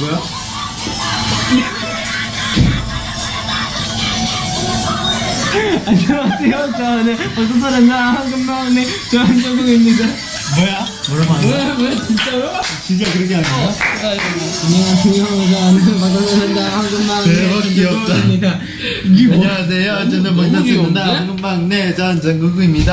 거야? 안녕하세요. 저는 어떤 사람나? 한금마운의 조한정국입니다. 뭐야? 뭐라고 뭐야 뭐야 진짜로? 진짜 그렇게 하는 거야? 안녕하세요. 저는 박사사다 한금마운의 대박 귀엽다. 뭐- 안녕하세요. 저는 박사사다 한금마운의 전정국입니다.